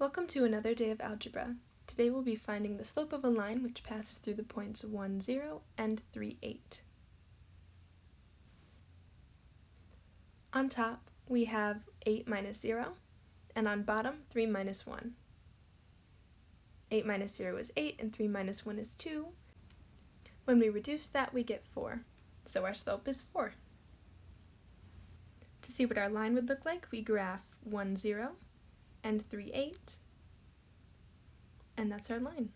Welcome to another day of algebra. Today we'll be finding the slope of a line which passes through the points 1, 0 and 3, 8. On top we have 8 minus 0 and on bottom 3 minus 1. 8 minus 0 is 8 and 3 minus 1 is 2. When we reduce that we get 4, so our slope is 4. To see what our line would look like, we graph 1, 0 and 3, 8, and that's our line.